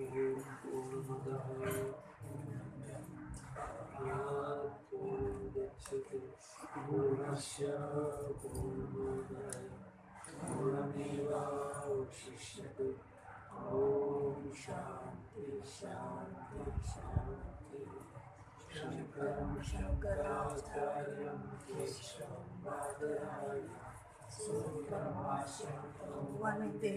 पूर्णमदः पूर्णमुदच्यते पूर्णस्य पूर्णोदय पूर्णमेवावशिष्यते ॐ शान्ति शान्ति शान्ति शङ्करं शङ्कराचार्यं केशवं बादरायणं सुपरमाशं वन्दे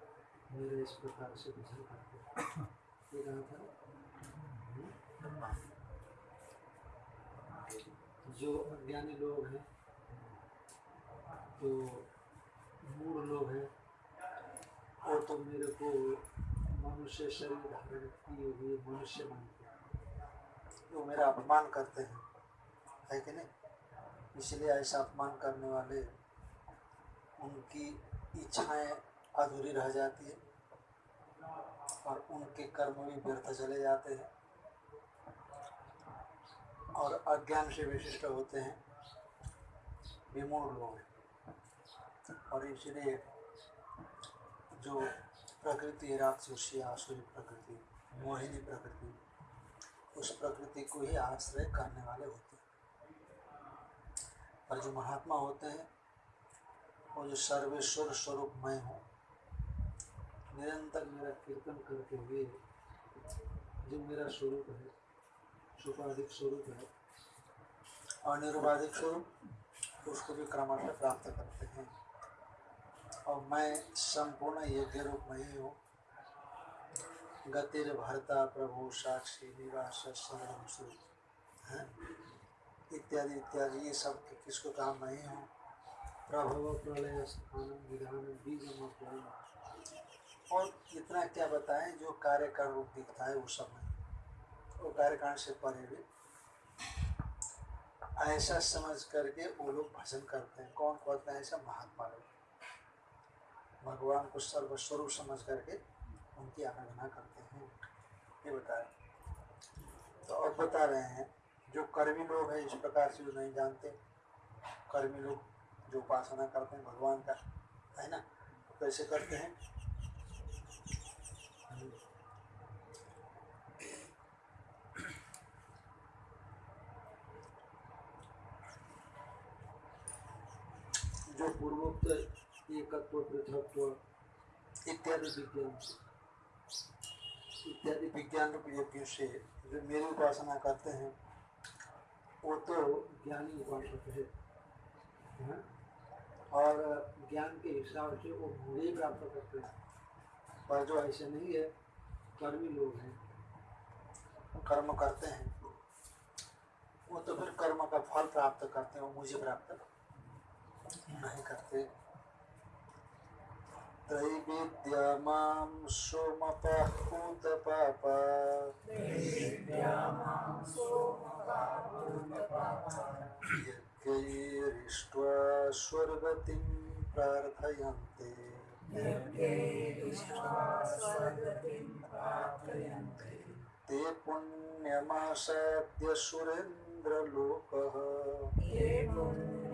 मेरे इस प्रकार से भजन करते ये था जो अज्ञानी लोग हैं, जो मूढ़ लोग हैं, वो तो मेरे को मनुष्य शरीर धारण किए हुए मनुष्य मानते हैं। वो मेरा अपमान करते हैं, है कि नहीं? इसलिए ऐसा अपमान करने वाले, उनकी इच्छाएँ अधूरी रह जाती है और उनके कर्म भी व्यर्थ चले जाते हैं और अज्ञान से विशिष्ट होते हैं। विमूढ़ लोग और इसलिए जो प्रकृति राक्षसी, आसुरी प्रकृति, मोहिनी प्रकृति, उस प्रकृति को ही आश्रय करने वाले होते हैं। और जो महात्मा होते हैं, वो जो सर्वेश्वर स्वरूप मैं हूँ निरंतर मेरा कीर्तन करते हुए जो मेरा स्वरूप है सुपाधिक स्वरूप है और निरुपाधिक स्वरूप, उसको भी क्रमशः प्राप्त करते हैं। और मैं संपूर्ण यज्ञ रूप में ही। हूँ गतिर भरता प्रभु साक्षी निवास शरण है? इत्यादि इत्यादि, ये सब किसको कहा मैं ही। हूँ प्रभव प्रलय स्थान विधान बीज और इतना क्या बताएँ जो कार्य का रूप दिखता है वो सब में वो कार्य कारण से परे भी। ऐसा समझ करके वो लोग भजन करते हैं। कौन करते हैं? ऐसा महात्मा लोग। भगवान को सर्वस्वरूप समझ करके उनकी आराधना करते हैं। ये बता रहे तो अब बता रहे हैं, जो कर्मी लोग हैं, इस प्रकार से जो नहीं जानते, कर्मी लोग जो उपासना करते हैं, भगवान का, है ना? तो कैसे करते हैं जो पूर्वोक्त एकत्व, पृथकत्व इत्यादि विज्ञान से। इत्यादि विज्ञान रूप यज्ञ से जो मेरी उपासना करते हैं, वो तो ज्ञानी उपासक है। हाँ? और ज्ञान के हिसाब से वो भूले प्राप्त करते हैं। पर जो ऐसे नहीं है, कर्मी लोग हैं। कर्म करते हैं। वो तो फिर कर्म का फल प्राप्त करते हैं, वो मुझे प्राप्त नहीं करते त्रैविद्यामां सोमपहूतपापा यज्ञैरिष्ट्वा स्वर्गतिं प्रार्थयन्ते ते पुण्यमासाद्य सुरेन्द्रलोकः।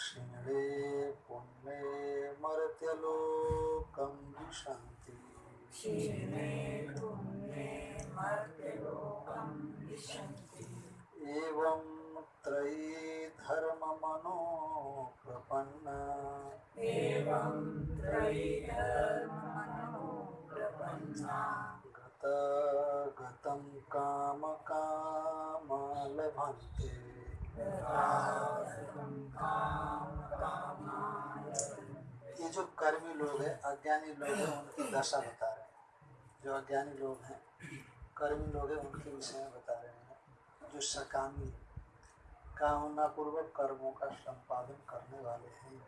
क्षीणे पुण्ये मर्त्यलोकं विशन्ति। एवं त्रयी धर्ममनो प्रपन्ना। गता गतं का काम काम लभन्ते। ये जो कर्मी लोग हैं, अज्ञानी लोग हैं, उनकी दशा बता रहे हैं। जो अज्ञानी लोग हैं, कर्मी लोग हैं, उनके विषय में बता रहे हैं। जो सकामी कामना पूर्वक कर्मों का संपादन करने वाले हैं।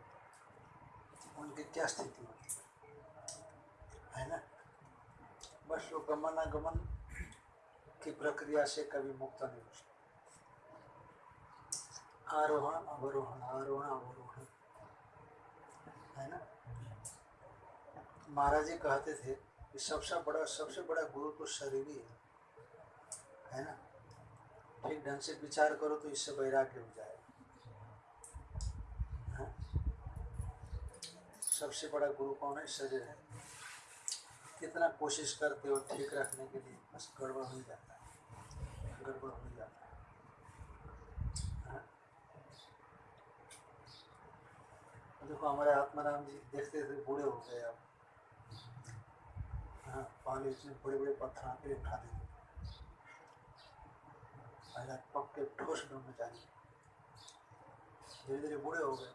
उनकी क्या स्थिति होती है? है ना? बस वो गमनागमन की प्रक्रिया से कभी मुक्त नहीं हो सकते। आरोहण, अवरोहण आरोहण, अवरोहण. है ना? महाराज जी कहते थे कि सबसे बड़ा सबसे बड़ा गुरु तो शरीर ही है। है ना? ठीक ढंग से विचार करो तो इससे वैराग्य हो जाएगा हाँ? सबसे बड़ा गुरु कौन है? शरीर है। कितना कोशिश करते हो ठीक रखने के लिए, बस गड़बड़ हो जाता है। गड़बड़ हो जाता है हाँ? देखो हमारे आत्माराम जी देखते थे बूढ़े हो गए अब। हाँ पहले इतने बड़े बड़े पत्थर आके उठा देते पहला पक्के ठोस ब्रह्मचारी धीरे धीरे बूढ़े हो गए।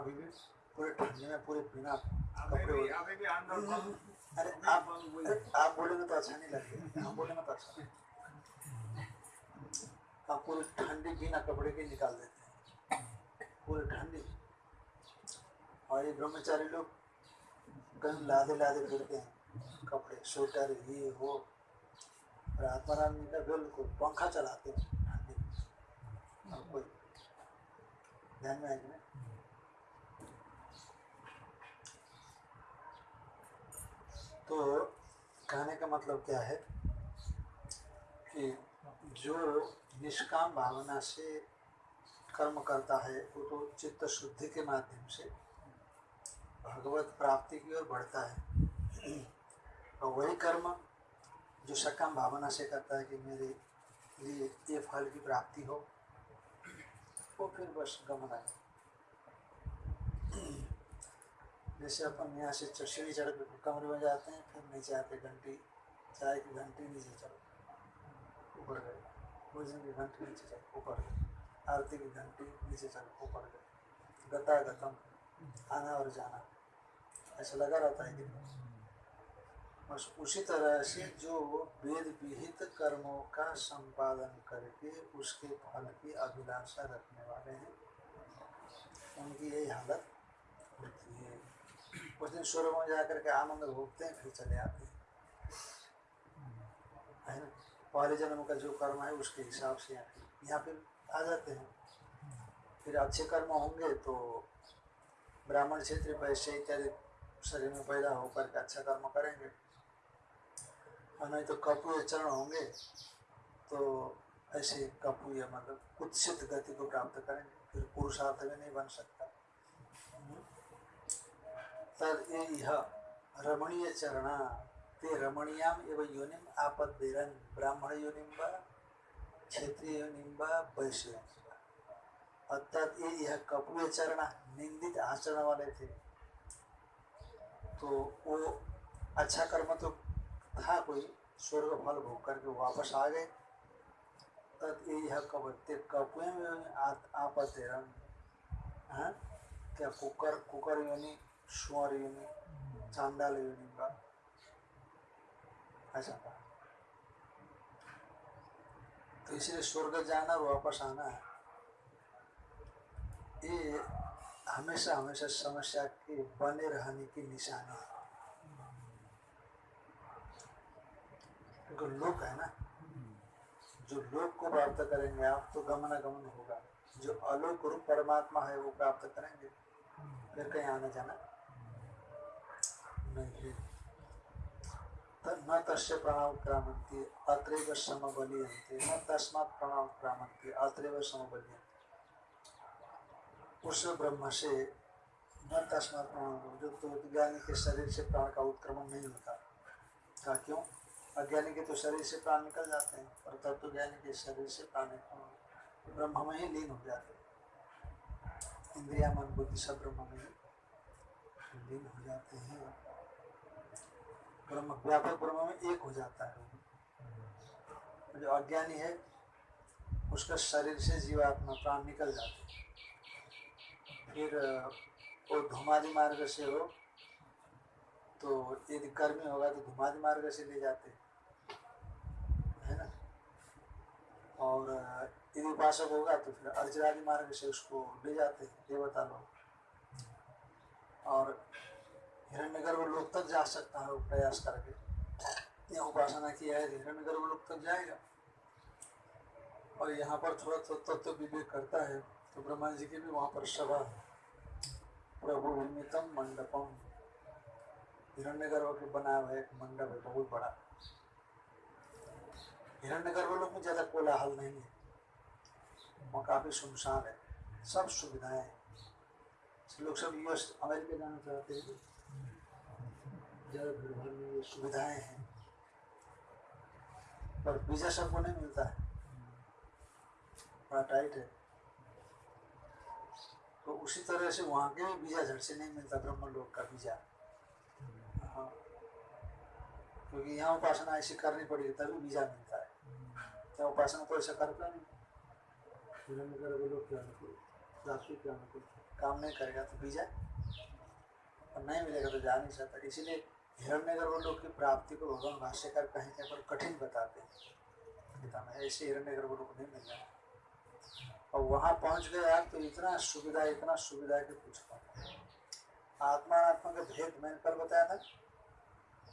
अभी भी पूरे ठंडी में पूरे बिना कपड़े भी अरे आप अरे आप बोलेंगे तो अच्छा नहीं लगेगा आप बोलेंगे तो अच्छा ठंडी बिना कपड़े के निकाल देते। पूरी ठंडी और ये ब्रह्मचारी लोग गन लादे लादे फिरते हैं। कपड़े, स्वेटर, ये, वो। और आत्माराम जी का बिल्कुल पंखा चलाते हैं। ठंडी। और कोई ध्यान में आएगी ना? तो कहने का मतलब क्या है कि जो निष्काम भावना से कर्म करता है, वो तो चित्त शुद्धि के माध्यम से भगवत प्राप्ति की ओर बढ़ता है। और वही कर्म जो सकाम भावना से करता है कि मेरे लिए ये फल की प्राप्ति हो, वो फिर बस गमन है जैसे अपन यहाँ से च- सीढ़ी चढ़ के कमरे में जाते हैं, फिर नीचे आते घंटी, चाय की घंटी नीचे चढ़ो, ऊपर गए। भोजन की घंटी नीचे ऊपर गए। आरती की घंटी नीचे चढ़ो ऊपर गए। गता गतम आना और जाना। ऐसा लगा रहता है कि बस उसी तरह से जो वेद विहित कर्मों का संपादन करके उसके फल की अभिलाषा रखने वाले हैं, उनकी यही हालत होती है। उस दिन स्वर्ग में जाकर के आनंद भोगते हैं, फिर चले आते हैं। पहले जन्म का जो कर्म है, उसके हिसाब से यहाँ फिर आ जाते हैं। फिर अच्छे कर्म होंगे तो ब्राह्मण क्षेत्र वैश्य इत्यादि शरीर में पैदा होकर के अच्छा कर्म करेंगे। और नहीं तो कपूय चरण होंगे तो ऐसे कपूय मतलब कुत्सित गति को प्राप्त करेंगे, फिर पुरुषार्थ में नहीं बन सकता। तद यह रमणीय चरणा, ते रमणीयाम एवं योनिम आपदेरन ब्राह्मण योनिम क्षेत्रीय योनिम व। अर्थात ये यह कपूय चरणा निंदित आचरण वाले थे. तो वो अच्छा कर्म तो था कोई, स्वर्ग फल भोग करके वापस आ गए. तद ये यह कबत्ते कपुए में आपत्ति रंग हाँ. क्या कुकर कुकर योनि सुअर योनि, चांडाल योनि का? ऐसा कहा तो इसलिए स्वर्ग जाना, वापस आना ये हमेशा हमेशा समस्या के, बने रहने की निशानी है। क्योंकि लोक है ना, जो लोक को प्राप्त करेंगे, आप तो गमनागमन होगा। जो अलोक रूप परमात्मा है, वो प्राप्त करेंगे। फिर कहीं आना जाना नहीं न तस्य प्रणव क्रामंती अत्रैव न अत्रैव उस ब्रह्म से न जो तो ज्ञानी के शरीर से प्राण का उत्क्रमण नहीं होता। का क्यों? अज्ञानी के तो शरीर से प्राण निकल जाते हैं, और तत्व ज्ञानी के शरीर से प्राण ब्रह्म में ही लीन हो जाते हैं। इंद्रिया, मन, बुद्धि सब ब्रह्म में लीन हो जाते हैं। ब्रह्म, व्यापक ब्रह्म में एक हो जाता है। जो अज्ञानी है, उसका शरीर से जीवात्मा, प्राण निकल जाते फिर वो धुमादी मार्ग से हो तो यदि कर्मी होगा तो धुमादी मार्ग से ले जाते है। ना? और यदि उपासक होगा तो फिर अर्जरादि मार्ग से उसको ले जाते देवता लोग। और हिरण्यगर्भ लोक तक जा सकता है प्रयास करके। यह उपासना किया है हिरण्यगर्भ लोक तक जाएगा। और यहाँ पर थोड़ा तो तत्व विवेक करता है तो ब्रह्मा जी की भी वहाँ पर सभा है। प्रभु निर्मितम मंडपम। हिरण्य गर्भ के बनाया हुआ एक मंडप है, बहुत बड़ा। हिरण्य गर्भ लोग में ज़्यादा कोलाहल नहीं है। वहाँ काफ़ी सुनसान है, सब सुविधाएँ हैं। लोग सब यूएस अमेरिका जाना चाहते हैं। भीड़ भाड़ में सुविधाएँ हैं। पर वीज़ा सबको नहीं मिलता है। बड़ा टाइट है। तो उसी तरह से वहाँ के भी वीज़ा झट से नहीं मिलता ब्रह्म लोक का वीज़ा। हाँ। क्योंकि यहाँ उपासना ऐसी करनी पड़ेगी तभी वीज़ा मिलता है। क्या उपासना तो ऐसा करता नहीं। लोग क्या अनुकूल क्या अनुकूल काम नहीं करेगा तो वीज़ा। और नहीं मिलेगा तो जा नहीं सकता। इसीलिए हिरण्य लोग की प्राप्ति को भगवान भाष्यकार कहीं कहीं पर कठिन बताते हैं। गीता ऐसे हिरण्य गर्भ लोग नहीं मिल रहा और वहाँ पहुँच गए आप तो इतना सुविधा इतना सुविधा के कुछ आत्मा आत्मा का भेद मैंने कल बताया था।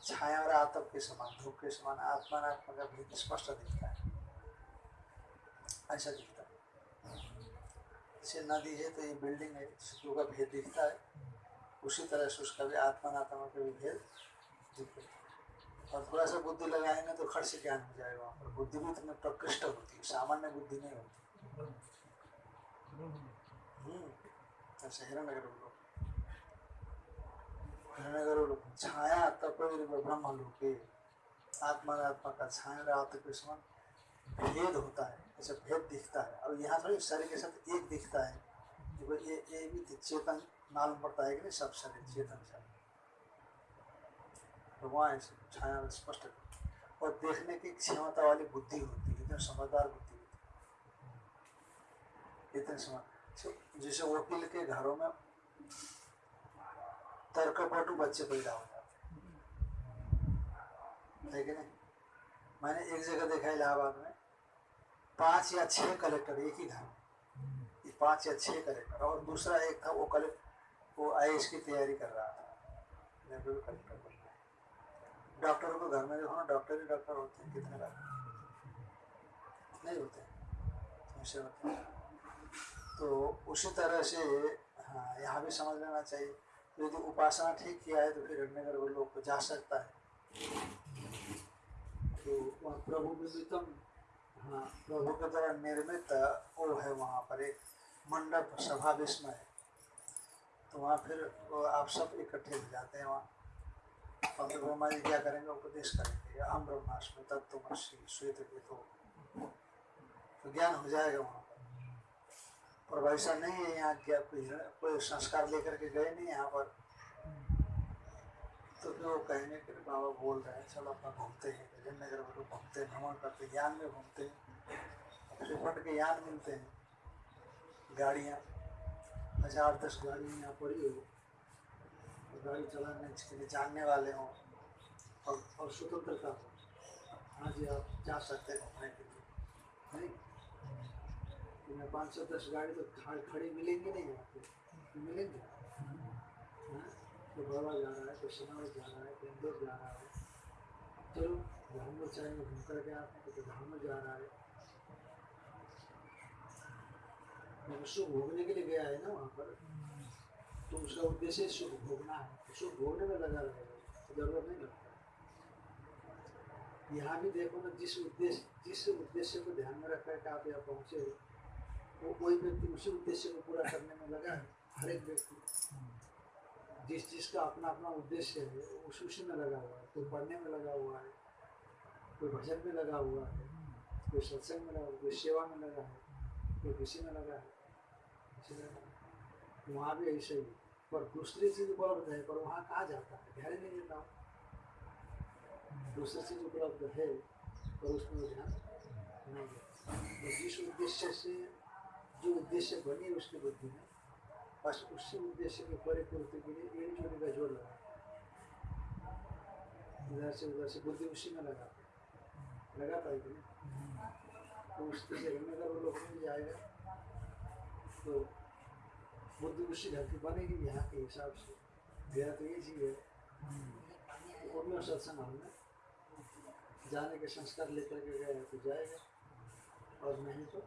छाया और आतप के समान धूप के समान आत्मा आत्मा का भेद स्पष्ट दिखता है। ऐसा दिखता है। जैसे नदी है तो ये बिल्डिंग है इसको का भेद दिखता है। उसी तरह से उसका भी आत्मा आत्मा का भी भेद और थोड़ा सा बुद्धि लगाएँगे तो खर्च ज्ञान हो जाएगा पर। बुद्धि भी तुम्हें प्रकृष्ट होती है, सामान्य बुद्धि नहीं होती। ऐसे लोग छाया ब्रह्म आत्मा आत्मा का छाया भेद होता है, ऐसे भेद दिखता है। यहाँ थोड़ी शरीर के साथ एक दिखता है। ये ये भी चेतन, मालूम पड़ता है कि नहीं, सब शरीर चेतन सब ऐसे छाया स्पष्ट और देखने की क्षमता वाली बुद्धि होती है इतनी समझदार बुद्धि होती है। इतनी समझ जैसे वकील के घरों में तर्कपटु बच्चे पैदा हो जाते है। कि नहीं? मैंने एक जगह देखा इलाहाबाद में, पाँच या छह कलेक्टर एक ही घर में। पाँच या छह कलेक्टर, और दूसरा एक था वो कलेक्टर, वो आई की तैयारी कर रहा था। मैं कलेक्टर डॉक्टर को घर में देखो ना डॉक्टर ही डॉक्टर होते हैं, कितने बार। नहीं होते ऐसे होते हैं। तो उसी तरह से हाँ यहाँ भी समझ लेना चाहिए। यदि उपासना ठीक किया है तो फिर हिरण्यगर वो लोग को जा सकता है। तो वहाँ प्रभु विमितम हाँ प्रभु के द्वारा निर्मित वो है वहाँ पर एक मंडप, सभा विस्मय। तो वहाँ फिर आप सब इकट्ठे हो जाते हैं वहाँ। और फिर ब्रह्मा जी क्या करेंगे उपदेश करेंगे हम ब्रह्माष्टमी तत्व श्वेत तो, तो ज्ञान हो जाएगा वहाँ और वैसा नहीं है यहाँ क्या कोई कोई संस्कार लेकर के गए नहीं यहाँ पर? तो फिर वो कहेंगे कि बाबा बोल रहे हैं चलो अपना घूमते हैं जन नगर में लोग घूमते हैं भ्रमण करते ज्ञान में घूमते हैं श्रीखंड के ज्ञान मिलते हैं गाड़ियाँ हज़ार दस गाड़ियाँ यहाँ पड़ी हो तो गाड़ी चलाने के लिए जानने वाले हों। और, और स्वतंत्रता हो हाँ जी आप जा सकते हैं घूमने के लिए। नहीं? तुम्हें पाँच सौ दस गाड़ी तो खड़ी मिलेंगी नहीं यहाँ पे। मिलेंगे? हाँ? तो बाबा जा रहा है तो सनावल जा रहा है तो इंदौर जा रहा है। चलो धाम में चाहे घूम कर के आते हैं तो धाम में जा रहा है। सुख भोगने के लिए गया है ना वहाँ पर। तो उसका उद्देश्य सुख भोगना है सुख भोगने में लगा रहेगा ज़रूरत नहीं लगता। यहाँ भी देखो ना, जिस उद्देश्य जिस उद्देश्य को ध्यान में रख करके आप यहाँ पहुँचे हो, वो कोई व्यक्ति उसी उद्देश्य को पूरा करने में लगा है, हर एक व्यक्ति। जिस जिसका अपना अपना उद्देश्य है उस, उसी में लगा हुआ है। कोई पढ़ने में लगा हुआ है, कोई भजन में लगा हुआ है, कोई सत्संग में लगा कोई सेवा में लगा है, कोई किसी में लगा है वहाँ भी ऐसे ही। पर दूसरी चीज़ उपलब्ध है पर वहाँ कहाँ जाता है? ध्यान नहीं देता हूँ। दूसरी चीज़ उपलब्ध है पर उसमें ध्यान नहीं देते। तो जिस उद्देश्य से जो उद्देश्य बनी है उसकी बुद्धि में बस उसी उद्देश्य के परिपूर्ति के लिए एक चोरी का ज़ोर लगा इधर से उधर से बुद्धि उसी में लगा लगा पाएगी ना तो उस तरह रहने का वो लोग मिल जाएगा तो बुद्धि उसी ढंग की बनेगी यहाँ के हिसाब से मेरा तो ये चीज़ है वो भी सत्संग हमने जाने के संस्कार लेकर के गए तो जाएगा और नहीं तो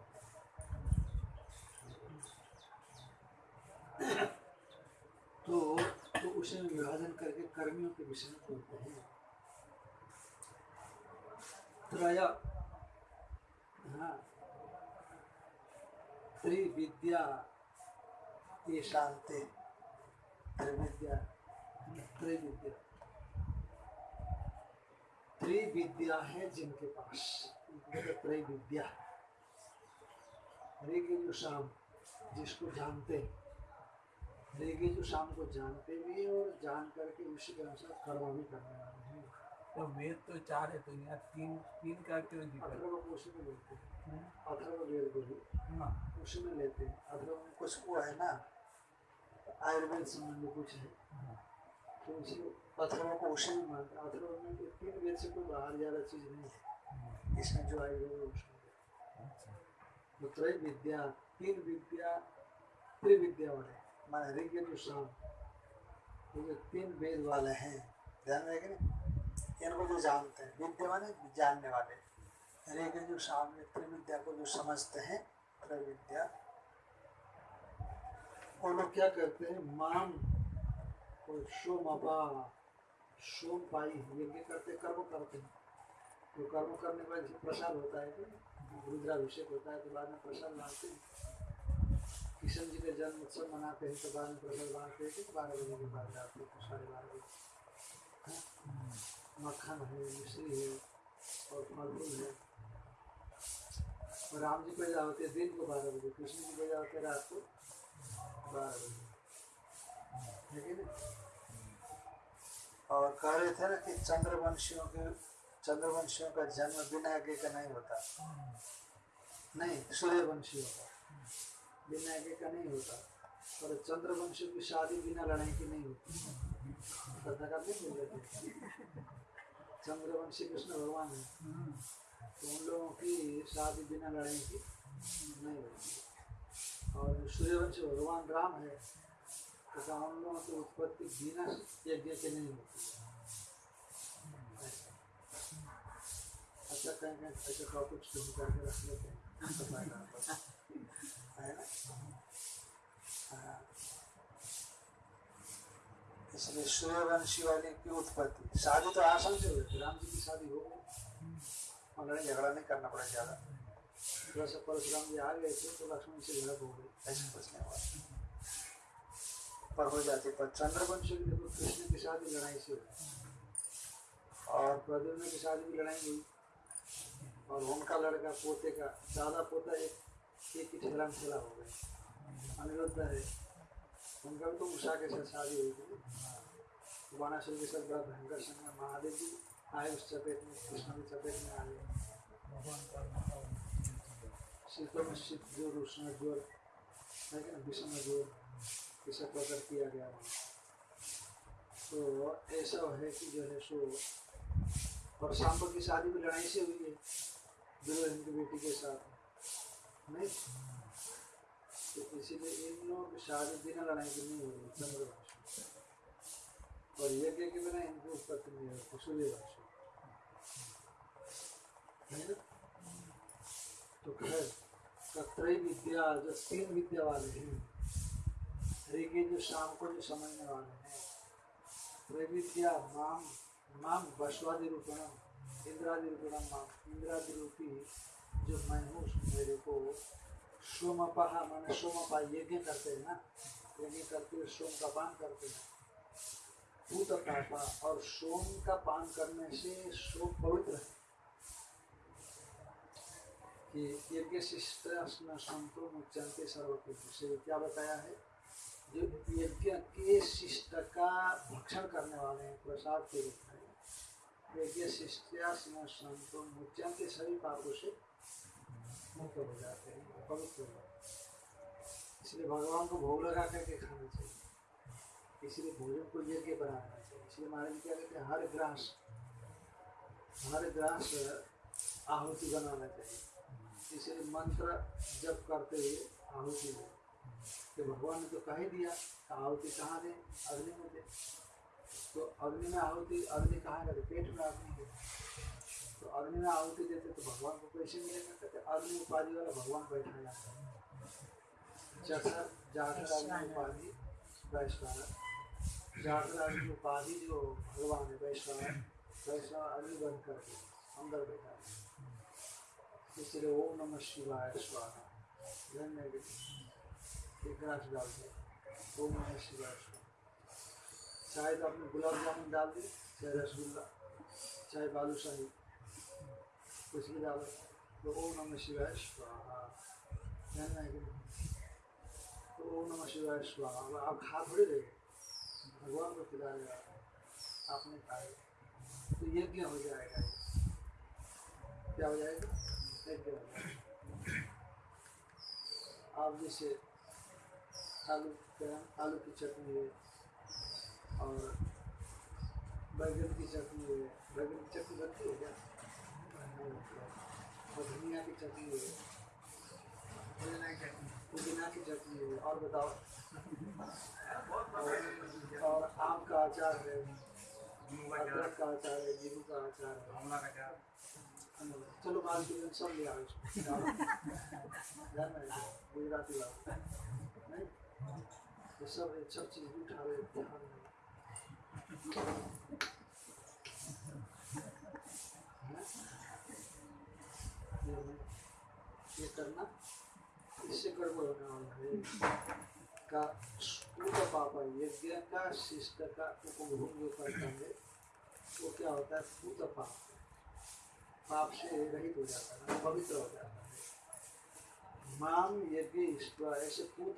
तो तो उसे विभाजन करके कर्मियों के विषय में बोलते हैं त्रय हाँ त्रिविद्या ये शांति त्रिविद्या त्रिविद्या त्रिविद्या है जिनके पास। त्रिविद्या ऋग जो शाम जिसको जानते ऋग जो शाम को जानते भी हैं और जान करके उसी के अनुसार कर्म भी करने वाले हैं। तो वेद तो चार है तो यहाँ तीन तीन का क्यों अथर्व को उसी में लेते हैं। अथर्व वेद को भी। हाँ। उसी में लेते हैं। अथर्व में कुछ वो है ना आयुर्वेद संबंधी कुछ है। तो उसी अथर्व को में मानते अथर्व में वेद से कोई बाहर ज़्यादा चीज़ नहीं है इसमें जो आयुर्वेद अच्छा तो त्रय विद्या तीन विद्या त्रिविद्या वाले माने ऋग जो शाम ये जो तीन वेद वाले हैं ध्यान में है इनको जो जानते हैं विद्या माने जानने वाले ऋग जो शाम त्रिविद्या को जो समझते हैं त्रैविद्या वो लोग क्या करते हैं? माम और अपा सोम पाई। यज्ञ करते, कर्म करते हैं। तो कर्म करने के बाद प्रसाद होता है तो रुद्राभिषेक होता है तो बाद में प्रसाद बांटते हैं। किशन जी का जन्म उत्सव मनाते हैं तो बाद में प्रसाद बांटते हैं तो बारह बजे के बाद जाते हैं साढ़े बारह बजे। हाँ? मक्खन है, मिश्री है, और फल फूल है। और राम जी पैदा होते हैं दिन को बारह बजे। कृष्ण जी पैदा होते हैं रात को। और कह रहे थे ना कि चंद्रवंशियों के चंद्रवंशियों का जन्म बिना आगे का नहीं होता। नहीं, सूर्यवंशियों का। बिना आगे का नहीं होता। और चंद्रवंशियों की शादी बिना लड़ाई की नहीं होती। श्रद्धा का नहीं बोल रहे चंद्रवंशी कृष्ण भगवान है। तो उन लोगों की शादी बिना लड़ाई की नहीं होती। सूर्यवंशी भगवान राम है उन लोगों की उत्पत्ति बिना यज्ञ के नहीं होती अच्छा कहीं कहीं ऐसे टॉपिक्स ढूंढ करके रख लेते हैं। इसलिए सूर्यवंशी वाली की उत्पत्ति शादी तो आसान से हुई राम जी की शादी हो गई झगड़ा नहीं करना पड़ा ज़्यादा थोड़ा सा परशुराम जी आ गए थे तो लक्ष्मण से झड़प हो गई ऐसा कुछ नहीं पर हो जाती पर चंद्रवंशी देखो कृष्ण की शादी लड़ाई से और प्रद्युम्न की शादी भी लड़ाई हुई और उनका लड़का पोते का दादा पोता एक एक ही ठेला में ठेला हो गए अनिरुद्ध है उनका भी तो उषा के साथ शादी हुई थी तो के साथ बड़ा भयंकर संग्राम महादेव जी आए उस चपेट में कृष्ण की चपेट में आ गए शीतों में शीत ज़ोर उष्ण ज़ोर है ना विषम ज़ोर इसे प्रकट किया गया तो ऐसा है कि जो है सो और सांब की शादी भी लड़ाई से हुई है दुर्योधन की बेटी के साथ नहीं तो इसीलिए इन लोगों की शादी बिना लड़ाई की नहीं हो रही चंद्रवंश और यज्ञ के बिना इनकी उत्पत्ति नहीं होती सूर्यवंश है ना तो खैर कत्रय विद्या, जो तीन विद्या वाले हैं ऋग्वेद जो शाम को जो समझने वाले हैं त्रैविद्या माम माम बसवादि रूपणम, इंद्रादि रूपणम माम, इंद्रादि रूपी जो मैं हूँ मेरे को सोमपहा माने सोमपा यज्ञ करते हैं ना, यज्ञ करते हुए सोम का पान करते हैं। भूत पापा और सोम का पान करने से सोम पवित्र है। कि यज्ञ शिष्ट संतो मुच्यंते सर्वकृत से क्या बताया है? जो यज्ञ के शिष्ट का भक्षण करने वाले हैं, प्रसाद के रूप में। यज्ञ शिष्ट संतो मुच्यंते सभी पापों से मुक्त हो जाते हैं, पवित्र हो जाते हैं। इसलिए भगवान को भोग लगा करके खाना चाहिए। इसलिए भोजन को यज्ञ बनाना चाहिए। इसलिए महाराज क्या कहते हैं? हर ग्रास हर ग्रास आहुति बनाना चाहिए। इसलिए मंत्र जप करते हुए आहुति हो तो भगवान ने तो कह ही दिया आहुति कहाँ दें अग्नि में दें तो अग्नि में आहुति, अग्नि कहाँ गए पेट में अग्नि है। तो अग्नि में आहुति देते तो भगवान को कैसे मिलेगा? कहते, अग्नि उपाधि वाला भगवान बैठा जाता है जैसा जाकर अग्नि उपाधि वैश्वान जाकर अग्नि उपाधि जो भगवान है वैश्वान वैश्वान अग्नि बंद करके अंदर बैठा है। इसलिए ओम नमः शिवाय स्वाहा। धन्य एक ग्लास डाल दो। ओम नमः शिवाय स्वाहा। चाहे तो आपने गुलाब जामुन डाल दी चाहे रसगुल्ला चाहे बालूशाही कुछ भी डालो तो ओम नमः शिवाय स्वाहा। नहीं? तो ओम नमः शिवाय स्वाहा। आप खा थोड़े रहे भगवान को खिला रहे आपने खाए तो यज्ञ हो जाएगा? क्या हो जाएगा? आप जैसे आलू आलू की चटनी है और बैगन की चटनी है। बैगन की चटनी बनती है क्या। और धनिया की चटनी है। पुदीना की चटनी। की है। और बताओ। और, आम का अचार है। का अदरक का अचार है। नींबू का अचार है। का चलो बाल के सब ले आओ। गुजराती बात नहीं सब सब चीज़ उठा रहे ध्यान नहीं। ये करना। इससे गड़बड़ होने वाला है। का पूरा पापा यज्ञ का, शिष्ट का उपभोग करता है, वो क्या होता है? पूत पाप। पाप से रहित हो जाता है, पवित्र हो जाता है। माम यज्ञ ईश्वर, ऐसे पूत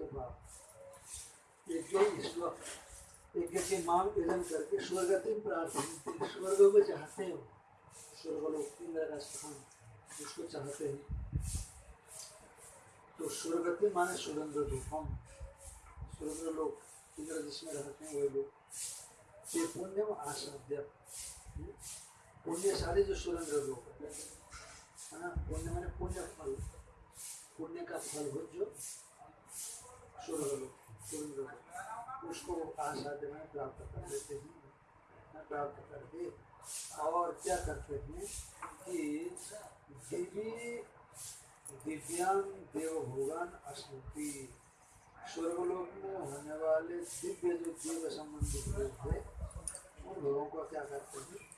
यज्ञ ईश्वर यज्ञ के माम करके प्रार्थना स्वर्ग को चाहते हो स्वर्गलोक इंद्र का स्थान चाहते हैं। तो स्वर्गति माने सुरेंद्र रूपम सुरेंद्र लोग इंद्र जिसमें रहते हैं, वही लोग। ये आसाध्य पुण्यशाली जो सुरेंद्र लोग है, पुण्य मैंने पुण्य फल। पुण्य का फल हो जो उसको आसाध्य में प्राप्त कर लेते हैं। प्राप्त करके और क्या करते हैं कि दिव्य, दिव्यांग देवभोगान स्मृति स्वर्गलोक में होने वाले दिव्य जो देव संबंधित लोग थे उन लोगों को क्या करते हैं?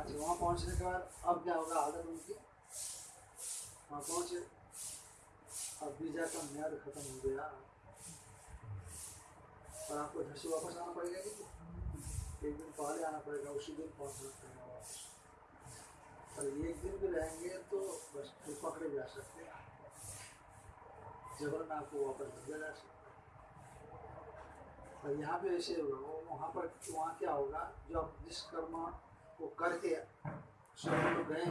अच्छा वहाँ पहुँचने के बाद अब क्या होगा हालत उनकी वहाँ पहुँचे। अब वीज़ा का म्याद खत्म हो गया। और आपको घर से वापस आना पड़ेगा कि एक दिन पहले आना पड़ेगा, उसी दिन पहुँचना पड़ेगा वापस। और एक दिन भी रहेंगे तो बस फिर पकड़े जा सकते हैं। जबरन आपको वापस भेजा जा सकता है। और यहाँ पे ऐसे होगा वहाँ पर, वहाँ क्या होगा, जो आप जिस कर्म को करके स्वर्ग में गए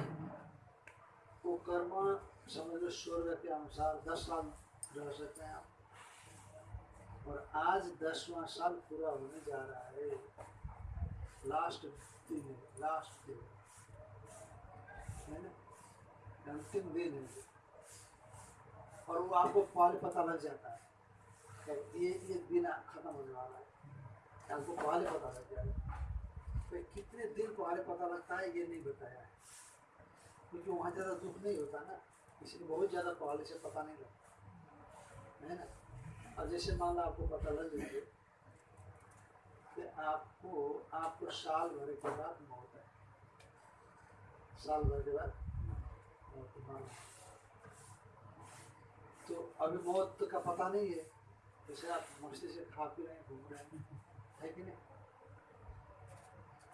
वो कर्म समझ लो स्वर्ग के अनुसार दस साल रह सकते हैं आप। और आज दसवां साल पूरा होने जा रहा है। लास्ट दिन है लास्ट दिन। है ना? अंतिम दिन है। और वो आपको पहले पता लग जाता है। कि ये ये दिन खत्म होने वाला है। आपको पहले पता लग जाएगा कितने दिन पहले पता लगता है, ये नहीं बताया है। क्योंकि वहाँ ज़्यादा दुख नहीं होता ना, इसलिए बहुत ज़्यादा पहले से पता नहीं लगता। है ना? और जैसे मान लो आपको पता लग जाए कि आपको आपको साल भर के बाद मौत है। साल भर के बाद मौत तो अभी मौत का पता नहीं है। जैसे आप मस्ती से खा पी रहे हैं, घूम रहे हैं, है कि नहीं?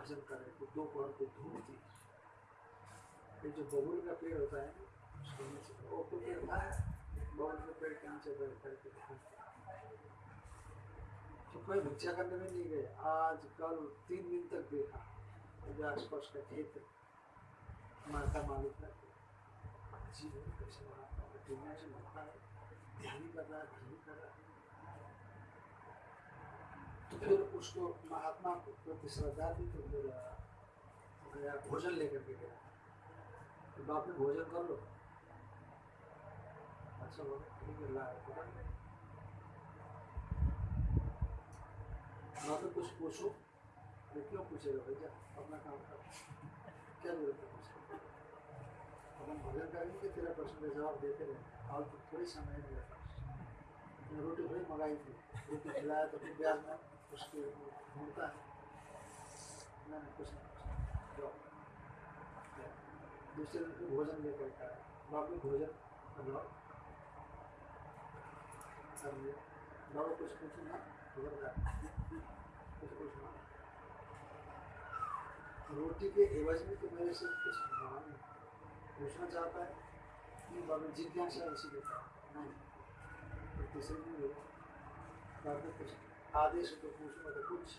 भजन कर रहे थे दोपहर को धूप थी ये जो बबुल का पेड़ होता है तो के के तो कोई भिक्षा करने में नहीं गए आज, कल, तीन दिन तक देखा। आसपास का खेत माता मालिक है जी वो कैसे का दुनिया से है ध्यान ही कर रहा है, ध्यान कर रहा है। तो फिर उसको महात्मा को प्रति श्रद्धा थी तो अ, गया भोजन लेकर के गया। तो बाप ने भोजन कर लो। अच्छा बोलो ठीक है ला ने कुछ पूछो। अरे क्यों पूछेगा भैया? अपना काम कर। क्या ज़रूरत है पूछने अपन भोजन करेंगे तेरा प्रश्न का जवाब देते रहे? हाल तो थोड़ी समय है। पास मैंने रोटी थोड़ी मंगाई थी। रोटी खिलाया तो फिर ब्याज में। उसके है। कुछ जाओ। गया। दूसरे भोजन लेकर के बाप ने भोजन बाबा कुछ पूछो ना जा कुछ पूछना रोटी के एवज में तो मेरे से कुछ मांग पूछना चाहता है नहीं बाबा जिज्ञासा ऐसी देता है नहीं। तो तीसरे दिन बाद कुछ आदेश तो पूछूँगा तो कुछ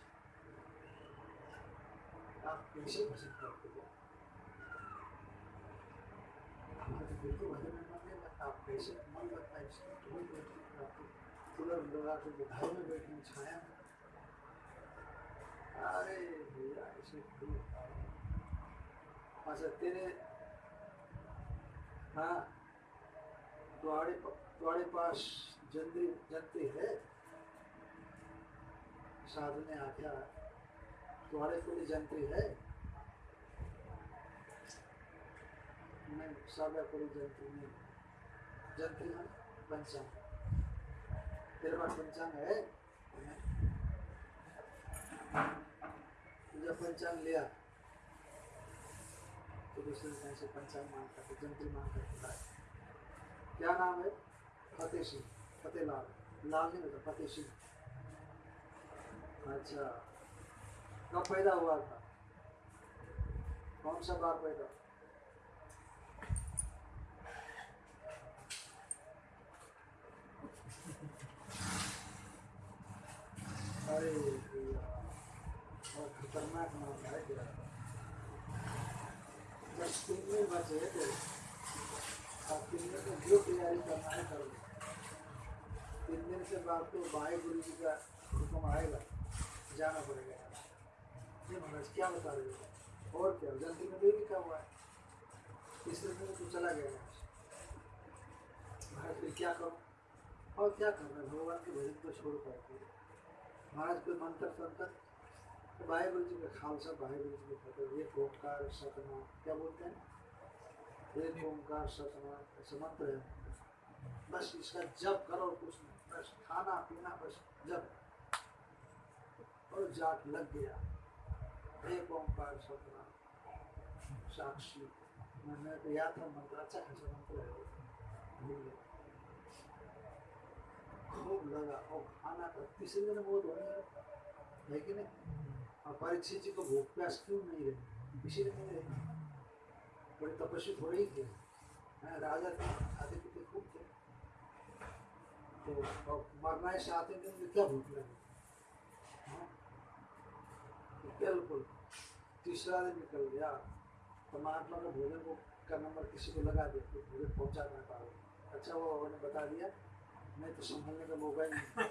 आप कैसे पसंद करते हो हमें तो में आप कैसे मन लगता है आपको बुधाई में छाया में। अरे भैया ऐसे अच्छा तेरे हाँ प- तुम्हारे पास है? साधु ने आज्ञा तुम्हारे कोई जंत्री है नहीं सादा कोई जंत्री नहीं। जंत्री है, पंचांग। तेरे पास पंचांग है। तो जब पंचांग लिया। तो दूसरे कहीं से पंचांग मांग करके जंत्री मांग करके क्या नाम है? फतेह सिंह। फतेह लाल। लाल नहीं होता, फतेह सिंह। अच्छा। कब पैदा हुआ था? कौन सा बार पैदा? अरे बहुत खतरनाक नाम है तेरा जब तीन दिन बचे तेरे अब तीन दिन में जो तैयारी करना है कर लो तीन दिन के बाद तो भाई गुरु जी का हुक्म आएगा। जाना पड़ेगा ये महाराज, क्या बता रहे हो? और क्या? जल्दी में भी लिखा हुआ है। तीसरे दिन तो चला गया महाराज, फिर क्या करो? और क्या करना भगवान के भजन को छोड़ करके महाराज, कोई मंत्र तंत्र तो भाई गुरु जी का खालसा भाई गुरु जी का फतेह। ये ओंकार सतना क्या बोलते हैं? एक ओंकार सतना ऐसे मंत्र है। बस इसका जप करो कुछ नहीं। बस खाना, पीना, बस जप। और जाग लग गया। एक ओंकार सतना साक्षी। मैंने तो याद था मंत्र अच्छा मंत्र भूल गया खूब लगा। और खाना का तीसरे दिन बहुत है नहीं? और परीक्षित जी को भूख प्यास क्यों नहीं नहीं बड़े तपस्वी थोड़े ही थे। राजा खूब थे। तो मरना है दिन में क्या भूख लगी? हाँ? तो बिल्कुल। तीसरा दिन निकल गया। तो महात्मा का भोजन को का नंबर किसी को लगा दिया तो भोजन पहुँचा ना पाओ। अच्छा वो उन्होंने बता दिया नहीं तो संभलने का मौका ही नहीं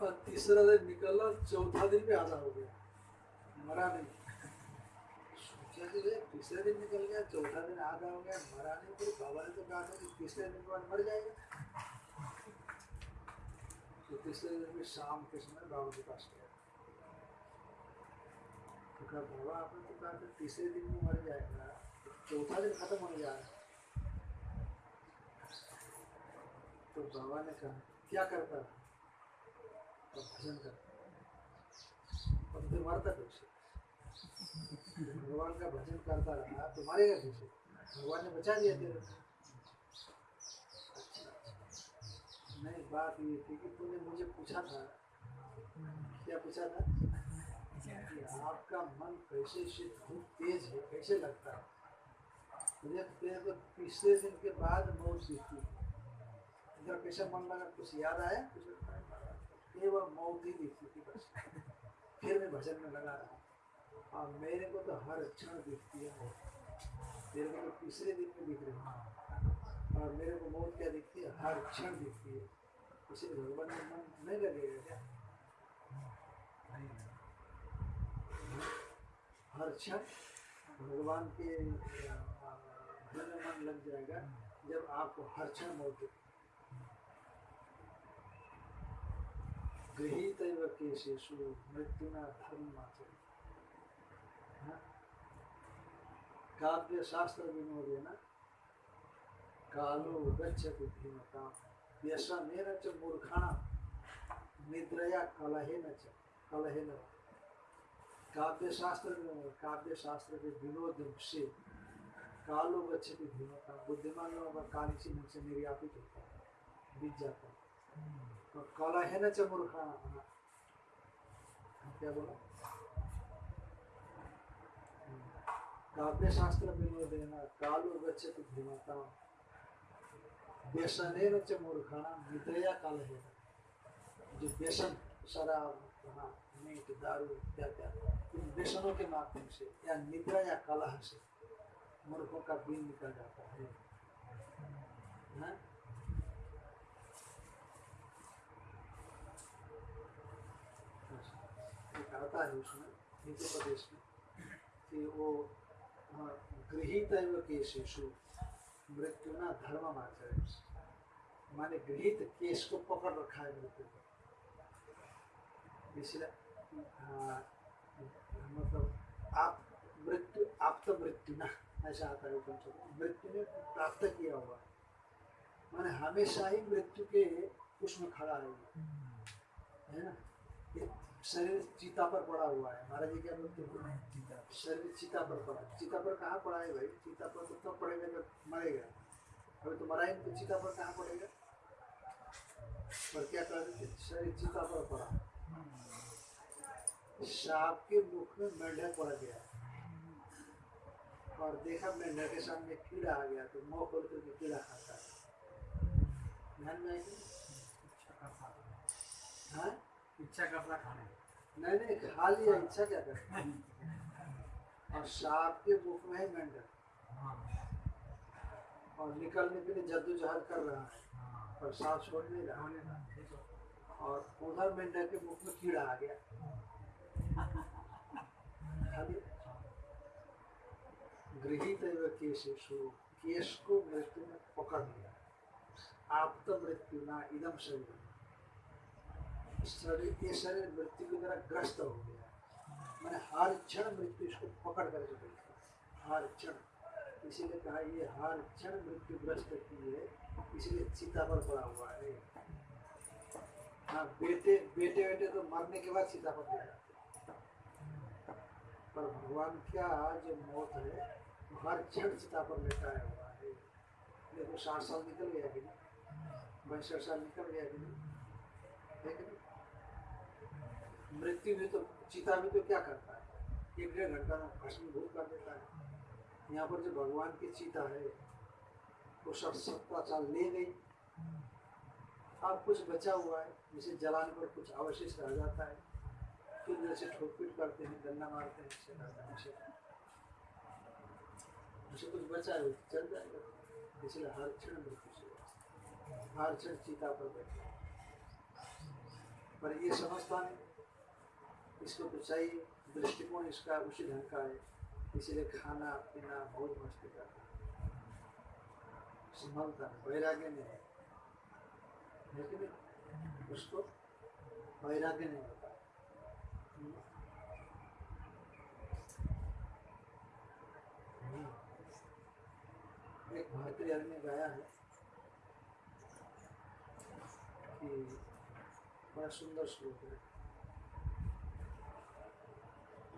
और तीसरा दिन निकला, चौथा दिन भी आधा हो गया। मरा नहीं। सोचा कि तीसरा तीसरे दिन निकल गया, चौथा दिन आधा हो गया, मरा नहीं। फिर बाबा ने तो कहा था कि तीसरे दिन के बाद मर जाएगा। तो तीसरे दिन भी शाम के समय बाबा के पास गया? तो कहा बाबा आपने तो कहा था तीसरे दिन में मर जाएगा। चौथा दिन खत्म होने जा तो बाबा ने कहा, क्या करता तो भजन करता तो मरता कैसे भगवान का भजन करता रहा तो मरेगा कैसे भगवान ने बचा दिया तेरे अच्छा, अच्छा। नहीं बात ये थी कि तूने मुझे पूछा था। क्या पूछा था? आपका मन कैसे से बहुत तेज है, कैसे लगता है? मुझे तेरे को तीसरे दिन के बाद मौत है इधर कैसा मन लगा, कुछ याद आया? कुछ केवल मौत ही दिखती थी बस। फिर मैं भजन में लगा रहा और मेरे को तो हर क्षण दिखती है मौत मेरे को तो तीसरे दिन में दिख रही है। और मेरे को मौत क्या दिखती है, हर क्षण दिखती है। इसलिए भगवान में मन नहीं लगेगा क्या? हर क्षण भगवान के भजन में मन लग जाएगा जब आपको हर क्षण मौत गृहीत केशेषु, मृत्युना धर्म काव्य शास्त्र विनोदेन कालो गच्छति धीमता व्यसनेन च मूर्खाणा निद्रया कलहेन च कलहेन। काव्य शास्त्र काव्य शास्त्र के विनोद से कालो गच्छति धीमता बुद्धिमान लोगों का काल ढंग से निर्यापित होता है, बीत जाता है। तो कला है ना चमूर्खा क्या बोला? काव्य शास्त्र विनोदेन कालो गच्छति धीमता व्यसनेन च मूर्खाणा निद्रया काल है जो व्यसन शराब हाँ मीट दारू इत्यादि इन व्यसनों के माध्यम से या निद्रा या कलह से मूर्खों का दिन निकल जाता है हाँ? एक आता है उसमें हिंदू प्रदेश में कि वो हाँ, गृहित केशेषु मृत्यु ना धर्म आचरण माने गृहित केस को पकड़ रखा है मृत्यु को। इसलिए हाँ, मतलब आप मृत्यु आप तो मृत्यु ना ऐसा आता है उपनिषद में। मृत्यु ने प्राप्त किया हुआ माने हमेशा ही मृत्यु के उसमें खड़ा है है ना? शरीर चिता पर पड़ा हुआ है। महाराज जी क्या बोलते हैं? शरीर चिता पर पड़ा। चिता पर कहाँ पड़ा है भाई? चिता पर तो तब पड़ेगा जब मरेगा। अभी तो मरा तो चिता पर कहाँ पड़ेगा? पर क्या कर थे? शरीर चिता पर पड़ा। सांप के मुख में मेंढक पड़ गया। और देखा मेंढक के सामने कीड़ा आ गया तो मुँह खोल करके कीड़ा खाता है। ध्यान में आएगी हाँ? इच्छा करता खाने नहीं नहीं खा लिया इच्छा क्या कर और सांप के मुख में है मेंढक हाँ। और निकलने के लिए जद्दोजहद कर रहा है। हाँ। पर सांप छोड़ नहीं रहा। और उधर मेंढक के मुख में कीड़ा आ गया। गृहित केशेषु केश को मृत्यु में पकड़ लिया। आप तो मृत्यु ना इदम शरीर। शरीर शरीर मृत्यु की तरह ग्रस्त हो गया मैंने हर क्षण मृत्यु इसको पकड़ करके बैठा हर क्षण। इसीलिए कहा ये हर क्षण मृत्यु ग्रस्त की है इसलिए चिता पर पड़ा हुआ है। हाँ बेटे बेटे बेटे तो मरने के बाद चिता पर पड़ जाते पर भगवान का जो मौत है हर क्षण चिता पर लेटाया हुआ है। देखो साठ साल निकल गया कि नहीं? बाईसठ साल निकल गया कि नहीं? मृत्यु भी तो चिता भी तो क्या करता है? एक डेढ़ घंटा में कर देता है। यहाँ पर जो भगवान की चिता है, वो सब सत्ता साल ले गई। अब कुछ बचा हुआ है, जिसे जलाने पर कुछ अवशेष रह जाता है। फिर जैसे ठोक पीट करते हैं डंडा मारते हैं उसे। कुछ बचा है, चल जाएगा। इसलिए हर क्षण मृत्यु हर क्षण चिता पर बैठे पर ये समझता नहीं। इसको तो चाहिए दृष्टिकोण इसका उसी ढंग का है। इसलिए खाना पीना बहुत मस्ती करता संभलता वैराग्य नहीं है। लेकिन उसको वैराग्य नहीं होता। एक भारतीय आदमी गाया है कि बड़ा सुंदर श्लोक है हाँ,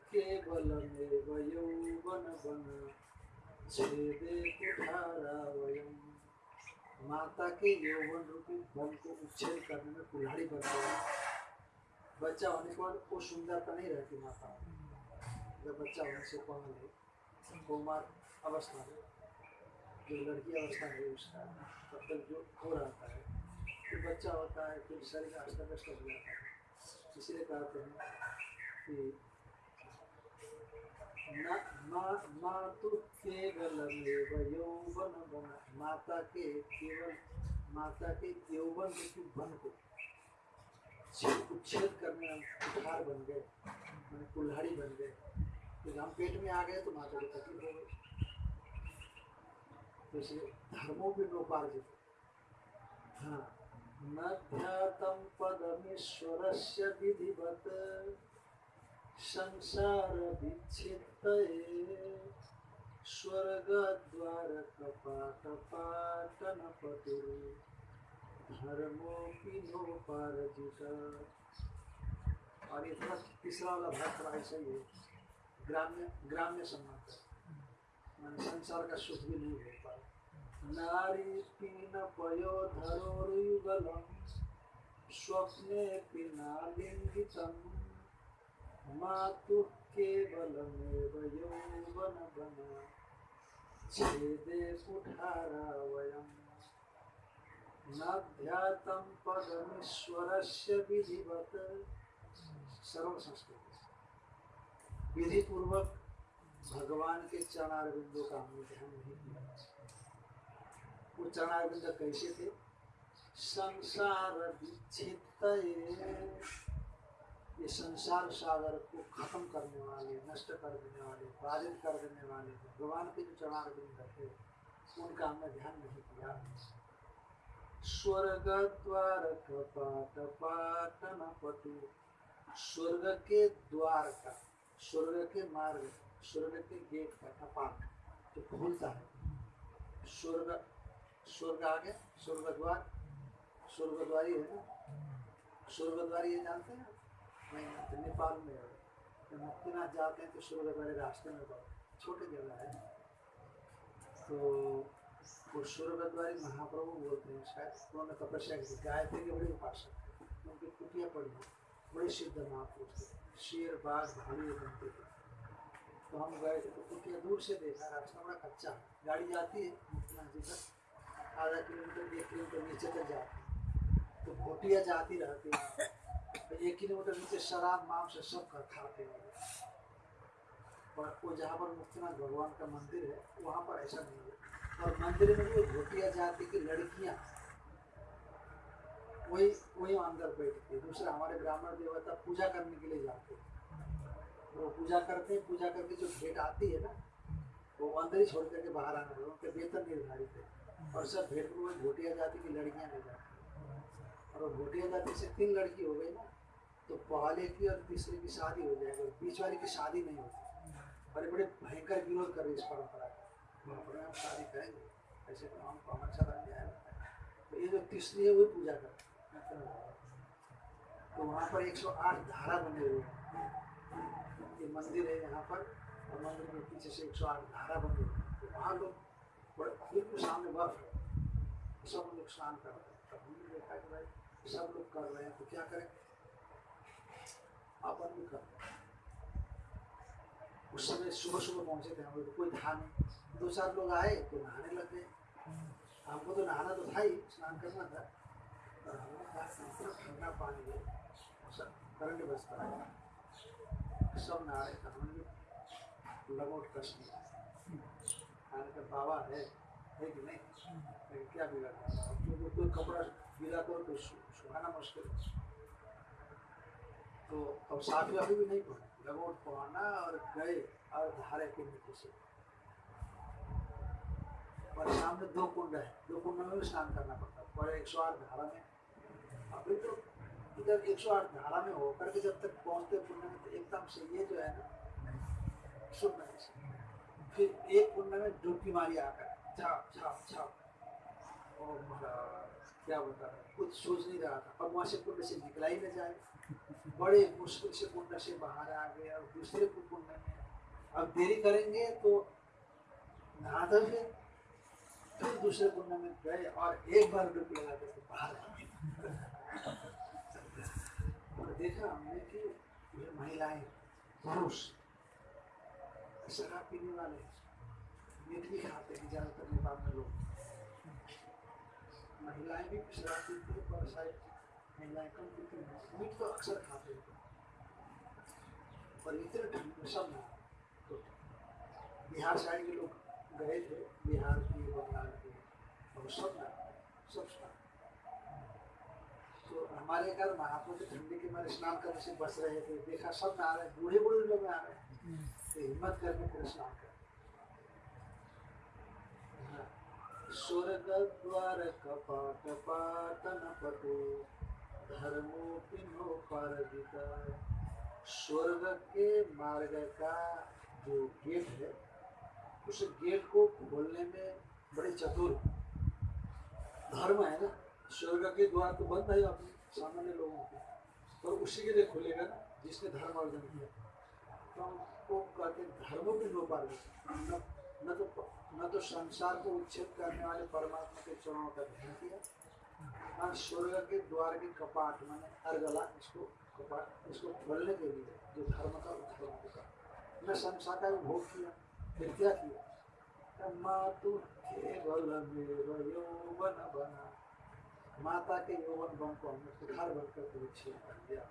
केवलमेव यौवनवन छेदे माता के यौवन रूपी बल को उच्छेद करने में कुल्हाड़ी बन गया बच्चा होने के बाद वो सुंदरता नहीं रहती माता जब बच्चा होने से पहले कुमार अवस्था में जो लड़की अवस्था है उसका तब तक जो हो रहता है फिर बच्चा होता है फिर शरीर अस्त व्यस्त हो जाता है इसलिए कहते हैं कि मातु के केवल माता के यौवन करने बन गए कुल्हाड़ी बन गए तो हम पेट में आ गए तो माता की तकलीफ़ हो गई तो इसलिए धर्मों भी नोपार्जित हाँ न ध्यातम पदमीश्वरस्य विधिवत संसार विच्छित्त स्वर्गद्वार कपाट पाटन पटुरु धर्मोपि नोपार्जित। और ये थोड़ा तीसरा वाला भाग थोड़ा ऐसा ही है। ग्राम्य ग्राम्य संबंध माने संसार का सुख भी नहीं हो पाए नारी पीन पयो धरोरुयुगलम स्वप्ने पिना लिंगितम। छेदे कुठारा संस्कृत। विधि पूर्वक भगवान के चरणारविंदों का हमने ध्यान नहीं किया। वो चरणारविंद कैसे थे? संसार विच्छित ये संसार सागर को खत्म करने वाले, नष्ट कर देने वाले बाधित कर देने वाले, भगवान के जो चरणारविंद थे उनका हमने ध्यान नहीं किया। स्वर्ग द्वार कपाट, पाटन पटु स्वर्ग के द्वार का, स्वर्ग के मार्ग, स्वर्ग के गेट का कपाट जो खुलता है। स्वर्ग स्वर्ग आगे, स्वर्ग द्वार, स्वर्ग द्वारी है ना? स्वर्ग द्वारी ये जानते हैं? नहीं जानते नेपाल में है। जब मुक्तिनाथ जाते हैं तो स्वर्ग द्वारी रास्ते में बहुत छोटी जगह है। तो वो स्वर्गद्वारी महाप्रभु बोलते हैं, शायद उन्होंने तपस्या की गायत्री के बड़े उपासक थे। उनकी कुटिया पड़ी है। बड़े सिद्ध महापुरुष थे। शेर, बाघ, भालू बनते थे। तो हम गए थे तो कुटिया दूर से देखा, रास्ता बड़ा कच्चा गाड़ी जाती है मुक्तिनाथ जी तक आधा किलोमीटर, एक किलोमीटर नीचे तक जाती है। तो कुटिया जाती रहती है। तो एक किलोमीटर नीचे शराब, मांस सब कर खाते हैं। और वो जहाँ पर मुक्तिनाथ भगवान का मंदिर है, वहाँ पर ऐसा नहीं है। और मंदिर में जो घोटिया जाति की लड़कियाँ, वही वही अंदर बैठती है दूसरा हमारे ब्राह्मण देवता पूजा करने के लिए जाते हैं वो पूजा करते हैं, पूजा करके जो भेंट आती है ना, वो अंदर ही छोड़ करके बाहर आने लगे। उनके वेतन निर्धारित है। और सब भेंट में वही घोटिया जाति की लड़कियाँ ले जाती और वो घोटिया जाति से तीन लड़की हो गई ना। तो पहले की और तीसरे की शादी हो जाएगी, बीच वाले की शादी नहीं होती। बड़े बड़े भयंकर विरोध कर रहे इस परंपरा का। परंपरा हम शादी करेंगे, ऐसे काम तो हम को अच्छा लग जाएगा तो ये जो तीसरी है वही पूजा करते हैं तो वहाँ पर 108 धारा बने हुए हैं। ये मंदिर है यहाँ पर, और मंदिर के पीछे से 108 धारा बने हुए हैं। तो वहाँ लोग बड़े बिल्कुल सामने बर्फ़ है। सब लोग स्नान कर रहे हैं। तब हमने देखा कि भाई, सब लोग कर रहे हैं तो क्या करें? अपन कर उस समय सुबह सुबह पहुँचे थे हम लोग कोई था नहीं। दो चार लोग आए तो नहाने लग गए। हमको तो नहाना तो था ही स्नान करना था। और हमने कहा ठंडा पानी है सब करंट बसता है सब नहा रहे थे हमने भी लगोट कस दिया खाने का बाबा है है कि नहीं? क्या बिगाड़ कोई कपड़ा गीला करो तो सुखाना मुश्किल है। तो अब साफी वाफी भी नहीं पहने लगोट पहना और गए और धारे के नीचे से। और सामने दो कुंड है। दो कुंड में भी स्नान करना पड़ता। है पर एक सौ आठ धारा में। अभी तो इधर एक सौ आठ धारा में होकर के जब तक पहुँचते कुंड में तो एकदम से ये जो है ना नहीं सकते फिर एक कुंड में डुबकी मारी आकर। छाप छाप छाप और क्या बता रहा कुछ सोच नहीं रहा था। और वहाँ से कुंड से निकला ही न जाए। बड़े मुश्किल से कुंड से बाहर आ गए और दूसरे कुंड में अब देरी करेंगे तो नहा धो फिर फिर दूसरे कुंड में गए और एक बार डुबकी लगा के फिर बाहर आ गए। और देखा हमने कि ये महिलाएँ पुरुष शराब पीने वाले मीट भी खाते हैं ज़्यादातर नेपाल में लोग। महिलाएँ भी शराब पीती है पर शायद मीट तो अक्सर खाते हैं और इतने ठंड में सब तो बिहार साइड के लोग गए थे बिहार के बंगाल के और सब ना सब स्नान। तो हमारे घर महापुर के ठंडी के मारे स्नान करने से बच रहे थे देखा सब ना आ रहे बूढ़े बूढ़े लोग आ रहे हैं। तो हिम्मत करके फिर स्नान कर। हाँ। स्वर्ग द्वार कपाट पाटन पटो स्वर्ग के मार्ग का जो गेट है, उस गेट को खोलने में बड़े चतुर धर्म है ना? स्वर्ग के द्वार तो बंद है अपने सामान्य लोगों के। पर उसी के लिए खुलेगा ना, जिसने धर्म अर्जन किया। तो हमको कहते धर्म भी पार न न तो न तो संसार को उच्छेद करने वाले परमात्मा के चरणों का ध्यान किया और स्वर्ग के द्वार के कपाट, माने अर्गला इसको कपाट, इसको खोलने के लिए जो धर्म का उद्धरण होगा न संसार का भोग किया, फिर क्या किया? मातु केवल यौवन बना। माता के यौवन बन को हमने सुधार बनकर के विच्छेद कर दिया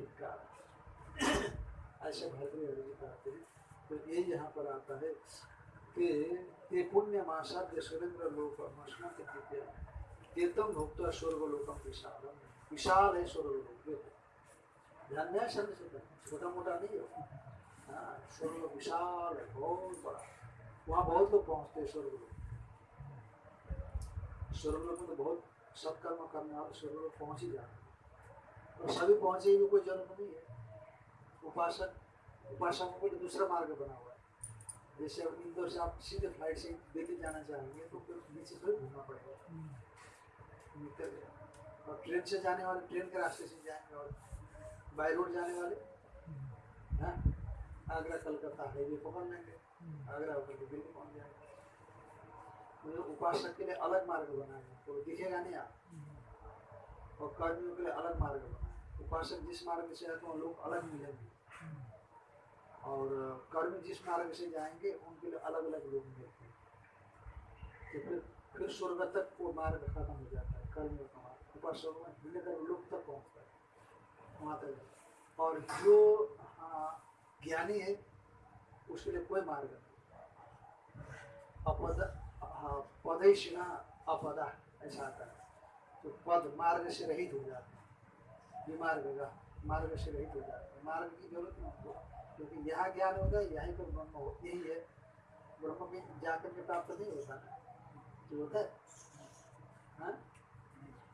एक कारण ऐसे भरतरी हरि कहते हैं। तो ये यहाँ पर आता है कि ये पुण्य मासाद्य सुरेंद्र लोक मशना के कृपया तीर्थम भुक्त स्वर्ग लोकम विशाल है स्वर्ग लोक ध्यान शब्द से छोटा मोटा नहीं है। हाँ स्वर्ग विशाल है, बहुत बड़ा। वहाँ बहुत लोग पहुँचते हैं स्वर्ग लोक स्वर्ग लोक में तो बहुत सत्कर्म करने वाले स्वर्ग लोक पहुँच ही जाते हैं। और सभी पहुँचे भी कोई जन्म नहीं है। उपासक, उपासकों को तो दूसरा मार्ग बना हुआ है। जैसे अब इंदौर से आप सीधे फ़्लाइट से दिल्ली जाना चाहेंगे तो फिर नीचे थोड़ी घूमना पड़ेगा। निकल गया और ट्रेन से जाने वाले ट्रेन के रास्ते से जाएँगे और बाई रोड जाने वाले हाँ? आगरा कलकत्ता हाईवे पकड़ लेंगे आगरा होकर के दिल्ली पहुँच जाएँगे। उपासक के लिए अलग मार्ग बनाए। तो दिखेगा नहीं आप। और कर्मियों के लिए अलग मार्ग बनाए। उपासक जिस मार्ग से आते हैं लोग अलग मिलेंगे। और कर्मी जिस मार्ग से जाएँगे उनके लिए अलग अलग लोग मिलते हैं। तो फिर फिर स्वर्ग तक वो मार्ग खत्म हो जाता है। कर्मियों का मार्ग उपासक में लोग तक पहुँचता है वहाँ तक और जो ज्ञानी है उसके लिए कोई मार्ग नहीं अपद हाँ, पदैशिना अपदा ऐसा आता है तो पद मार्ग से रहित हो जाते हैं विमार्ग मार्ग से रहित हो जाते हैं मार्ग की ज़रूरत नहीं क्योंकि यहाँ ज्ञान होता है यहीं पर ब्रह्म हो यही है ब्रह्म के जाकर के प्राप्त नहीं होता जो होता है हाँ?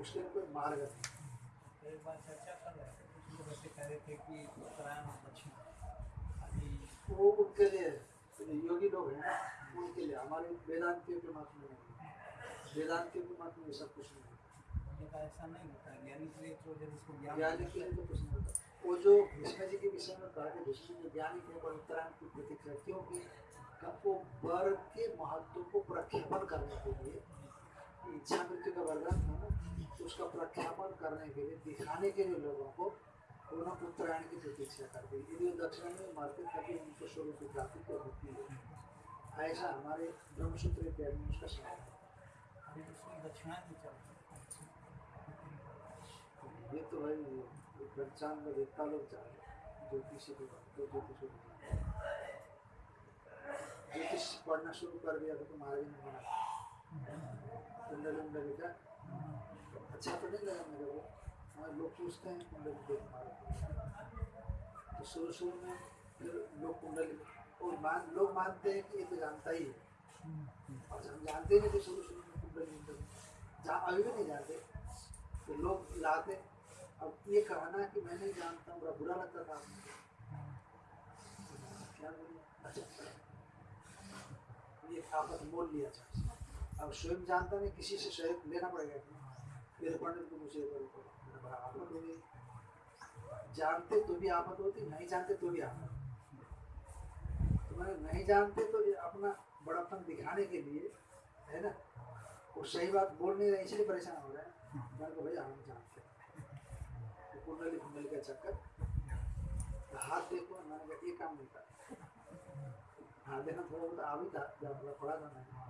उसके कोई मार्ग नहीं थे उत्तरायण वो उनके लिए तो योगी लोग हैं उनके लिए हमारे वेदांतियों के मत में वेदांतियों के मत में सब कुछ नहीं है तो ऐसा नहीं होता ज्ञानी के लिए तो तो होता वो जो भीष्म जी के विषय में कहा कि भीष्म जी ज्ञानी के ऊपर उत्तरायण की प्रतीक्षा क्योंकि वो के महत्व को प्रख्यापन करने के लिए इच्छा मृत्यु का वरदान था ना तो उसका प्रख्यापन करने के लिए दिखाने के लिए लोगों को उन्होंने उत्तरायण की प्रतीक्षा कर दी। यदि दक्षिण में मरते तभी उनको स्वरूप की प्राप्ति तो होती है। ऐसा हमारे ब्रह्मसूत्र इत्यादि में उसका समय है। तो दक्षिणा ये तो भाई पंचांग में देवता लोग चाहे ज्योतिषी को तो ज्योतिष को ज्योतिष पढ़ना शुरू कर दिया तो तुम्हारे भी नहीं बना कुंडली उंडली अच्छा तो नहीं लगा मेरे को। हमारे लोग पूछते हैं, कुंडली देख मारो। तो शुरू शुरू में फिर लोग कुंडली और मान, लोग मानते हैं कि ये तो जानता ही है। और हम जानते नहीं थे शुरू शुरू में कुंडली अभी भी नहीं जानते। तो लोग लाते। अब ये कहना कि मैं नहीं जानता, बड़ा बुरा लगता था क्या बोलूँ? अच्छा ये आपस में बोल लिया अच्छा अब स्वयं जानता नहीं, किसी से सहयोग लेना पड़ेगा मेरे पंडित को मुझे जानते तो भी आफत होती, नहीं जानते तो भी आफत तो मैंने नहीं जानते तो अपना बड़ापन दिखाने के लिए, है ना? वो सही बात बोल नहीं रहे, इसलिए परेशान हो रहे हैं। मैंने कहा, भैया, हम जानते। तो कुंडली कुंडली का चक्कर। हाथ देखो, मैंने कहा ये काम नहीं था। हाथ देखना थोड़ा बहुत आ भी था थोड़ा था मैंने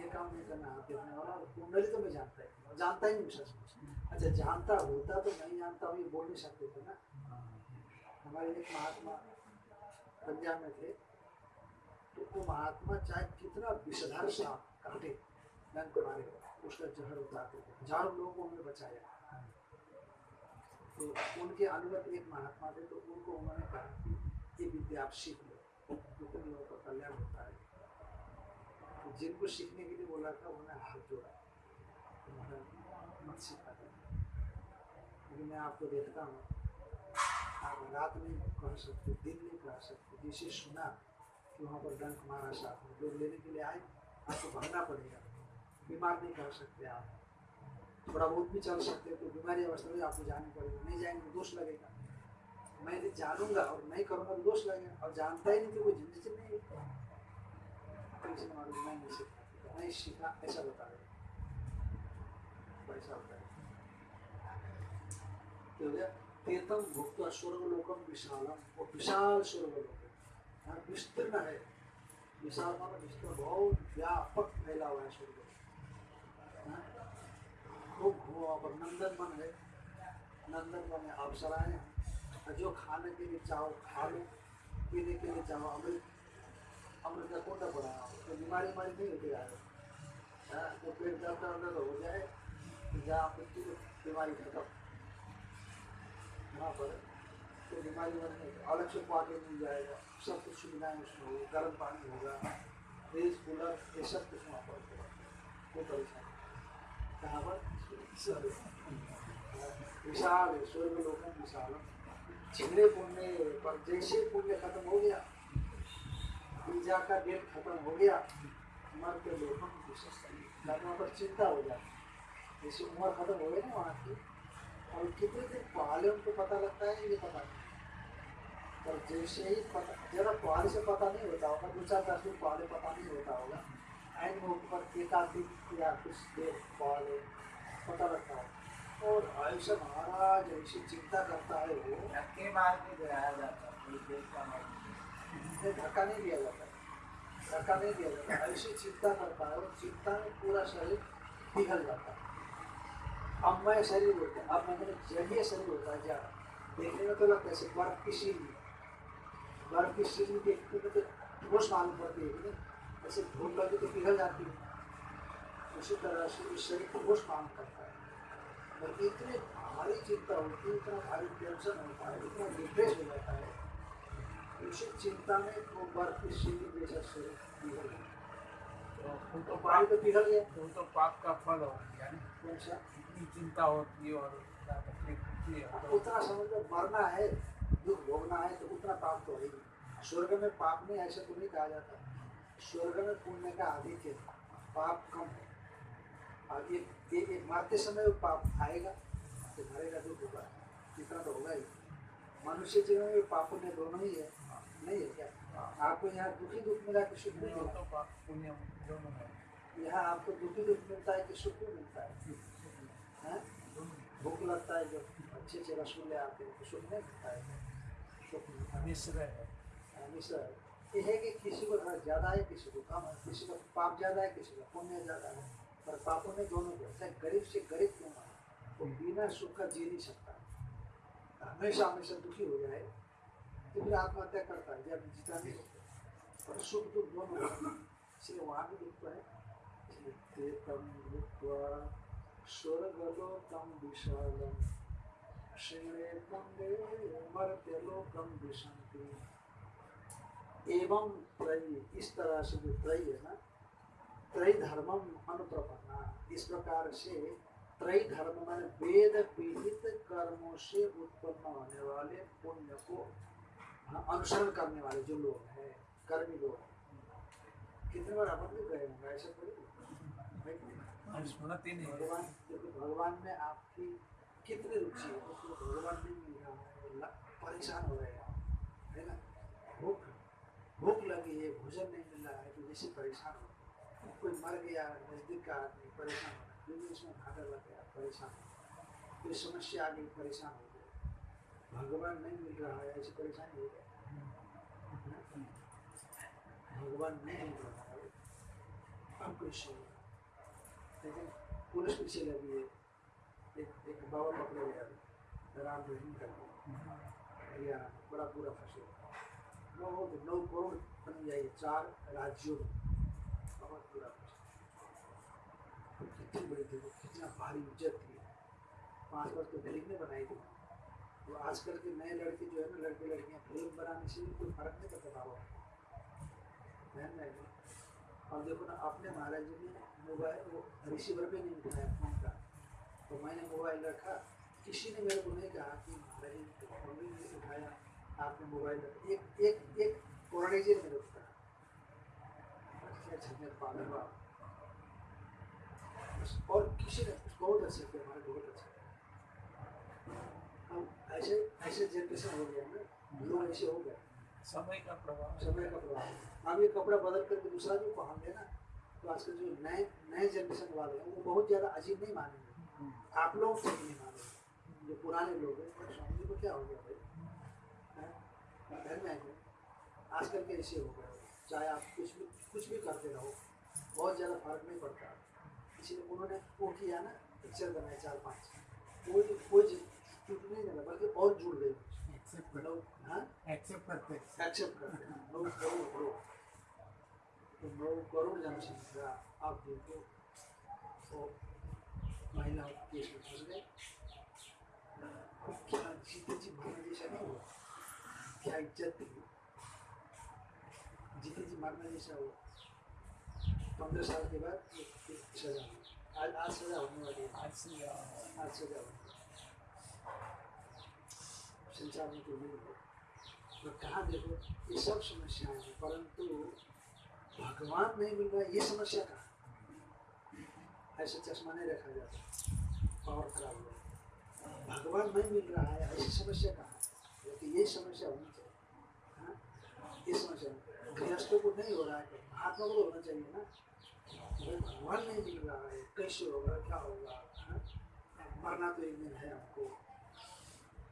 ये काम नहीं करना वाला तो मैं जानता ही जानता ही नहीं विशेष अच्छा जानता, होता तो नहीं जानता हूँ ये बोल नहीं सकते थे ना। हमारे एक महात्मा पंजाब में थे। तो वो महात्मा चाहे कितना विषधार सांप काटे मारे, उसका जहर उतारते थे। हज़ारों लोगों को बचाया। तो उनके अनुगत एक महात्मा थे तो उनको उन्होंने कहा कि ये विद्या आप सीख लो लोगों का कल्याण होता है तो जिनको सीखने के लिए बोला था, उन्होंने हाथ जोड़ा। मत सीखा था। लेकिन मैं आपको देखता हूँ, आप रात नहीं कह सकते दिन नहीं कह सकते जिसे सुना कि वहाँ पर डंक मारा साथ में, लोग लेने के लिए आए, आपको भागना पड़ेगा। बीमार नहीं कर सकते आप। थोड़ा बहुत भी चल सकते हो तो बीमारी अवस्था में आपको जानी पड़ेगी। नहीं जाएँगे तो दोष लगेगा। मैं यदि जानूँगा और नहीं करूँगा तो दोष लगेगा। और जानता ही नहीं कि कोई ज़िंदगी नहीं तो इसने मालूम मैं नहीं सीखा नहीं सीखा ऐसा बता रहे है तो हो तीर्थम भुक्त स्वर्ग लोकम विशालम वो विशाल स्वर्ग लोक है विस्तीर्ण है विशाल माना विस्तीर्ण बहुत व्यापक फैला हुआ है स्वर्ग हाँ? खूब वहाँ पर नंदन वन है नंदन वन है अप्सराएँ हैं जो खाने के लिए चाहो खा लो पीने के लिए चाहो अमृत अमृत का कोटा है तो बीमारी बीमारी नहीं होती यार। हाँ, तो पेट दर्द दर्द हो जाए तो जहाँ मृत्यु की बीमारी खत्म। वहाँ पर तो बीमारी बन नहीं अलग से पानी मिल जाएगा सब कुछ सुविधाएँ उसमें होगी गर्म पानी होगा फ्रिज कूलर ये सब कुछ वहाँ पर होगा। कोई परेशानी कहाँ पर? विशाल। है स्वर्ग लोकम विशालम छिगड़े पुण्य पर जैसे पुण्य खत्म हो गया वीज़ा का डेट खत्म हो गया, मर के लोकम विशेष वहाँ पर चिंता हो जाती जैसे उम्र खत्म हो गई ना वहाँ की, और कितने दिन पहले उनको पता लगता है, ये पता नहीं। और जैसे ही पता, जरा पहले से पता नहीं होता होगा, दो चार दस दिन पहले पता नहीं होता होगा एंड में ऊपर एक आध दिन या कुछ देर पहले पता लगता है। और ऐसा महाराज ऐसी चिंता करता है वो धक्के मार के गिराया जाता है इन्हें धक्का नहीं दिया जाता धक्का नहीं दिया जाता ऐसी चिंता करता है और चिंता में पूरा शरीर पिघल जाता है अब मैं शरीर होता है अब मैंने जलीय शरीर होता है क्या देखने में तो लगता है बर्फ़ की सीढ़ी बर्फ़ की सीढ़ी देखने में तो ठोस मालूम पड़ती है ऐसे धूप लगे तो पिघल जाती है उसी तरह से इस शरीर को ठोस मालूम करता है और इतनी भारी चिंता होती है इतना भारी टेंशन होता है इतना डिप्रेस हो जाता है चिंता में बर्फ़ की सीढ़ी तो तो तो पिघल गया तो तो पाप का फल हो गया कौन सा इतनी चिंता होती है और है तो उतना समझ लो मरना है दुख भोगना है तो उतना पाप तो है ही स्वर्ग में पाप नहीं ऐसा तो नहीं कहा जाता स्वर्ग में पुण्य का अधिक है पाप कम है और ये ये ये मारते समय वो पाप आएगा तो मरेगा दुख होगा इतना तो होगा ही मनुष्य जीवन में पाप पुण्य दोनों ही है आपको यहाँ दुखी दुख मिला कि सुख यहाँ आपको दुखी दुख मिलता है कि सुख मिलता है? भूख लगता है जब अच्छे अच्छे रसगुल्ले आते हैं तो सुख नहीं मिलता है। है, मिश्र है। ये है कि किसी को ज़्यादा है, किसी को कम है, किसी को पाप ज़्यादा है, किसी को पुण्य ज़्यादा है, पर पापों में दोनों को, चाहे गरीब से गरीब क्यों ना वो बिना सुख का जी नहीं सकता। हमेशा हमेशा दुखी हो जाए आत्महत्या करता है नहीं होता दुख दोनों इसलिए वहाँ भी है तम विशालम। विशंति एवं त्रयी, इस तरह से जो त्रयी है ना, त्रय धर्मम अनुप्रपन्ना। इस प्रकार से त्रय धर्म माने वेद पीड़ित कर्मों से उत्पन्न होने वाले पुण्य को अनुसरण करने वाले जो लोग हैं कर्मी लोग हैं कितने बार अपन भी गए होंगे? ऐसा थोड़ी है। है भगवान भगवान में आपकी कितनी रुचि है? उसको भगवान नहीं मिल रहा है परेशान हो रहे हैं। है ना? भूख भूख लगी है भोजन नहीं मिल रहा है तो जैसे परेशान हो कोई मर गया नज़दीक का आदमी परेशान हो रहा है उसमें घाटा लग गया परेशान हो कोई समस्या आ गई परेशान हो भगवान नहीं मिल रहा है ऐसी परेशानी हो गई। भगवान नहीं मिल रहा है अब होगा लेकिन पुलिस पीछे लगी है एक एक बाबा पकड़े गया। राम रहीम करके हरियाणा बड़ा पूरा फंसे। नौ नौ करोड़ बन जाइए चार राज्यों में। बहुत पूरा फंसे। कितनी बड़ी थी वो, कितना भारी इज़्ज़त थी। पाँच वर्ष तो फ़िल्म ने बनाई थी। तो आजकल के नए लड़के जो है ना, लड़के लड़कियाँ फ़िल्म बनाने से कोई फ़र्क नहीं पड़ता बाबा बहन नहीं और देखो ना अपने महाराज जी ने मोबाइल, वो रिसीवर पे नहीं उठाया फ़ोन का। तो मैंने मोबाइल रखा। किसी ने मेरे को नहीं कहा कि महाराज जी तो फ़ोन भी नहीं उठाया। आपने मोबाइल रखा। एक एक एक पुराने जी ने मेरे को कहा क्या झंझट पागल बाप और किसी ने, बहुत अच्छे थे हमारे, बहुत अच्छे। ऐसे ऐसे जनरेशन हो गया ना। लोग ऐसे हो गए। समय का प्रभाव। समय का प्रभाव। अब ये कपड़ा बदल करके दूसरा जो पहन लेना तो आजकल जो नए नए जनरेशन वाले हैं वो बहुत ज़्यादा अजीब नहीं मानेंगे। आप लोग ठीक नहीं मानेंगे। जो पुराने लोग हैं स्वामी जी को क्या हो गया भाई? घर में आएँगे आजकल के ऐसे हो गए। चाहे आप कुछ भी कुछ भी करते रहो बहुत ज़्यादा फ़र्क नहीं पड़ता। इसलिए उन्होंने वो किया ना पिक्चर बनाए चार पाँच। कोई कोई चीज़ नहीं लगा बल्कि और जुड़ गई। एक्सेप्ट लोग हाँ? एक्सेप्ट करते एक्सेप्ट करते हैं। लोग तो नौ करोड़ जनसंख्या आप देखो। तो महिलाओं के गए? क्या इज़्ज़त पंद्रह साल के बाद सजा। आज आज सजा होने वाली है। आज से आज सजा होने है। संसार में तो है कहाँ, देखो, ये सब समस्याएँ हैं, परंतु भगवान नहीं मिल रहा ये समस्या कहाँ ऐसे चश्मा नहीं रखा जाता, पावर खराब हुआ भगवान नहीं मिल रहा है, ऐसी समस्या कहाँ है लेकिन ये समस्या होनी चाहिए हाँ? ये समस्या गृहस्थों को नहीं हो रहा है महात्मा को तो होना चाहिए ना भगवान नहीं मिल रहा है, कैसे होगा, क्या होगा हाँ? मरना तो एक दिन है हमको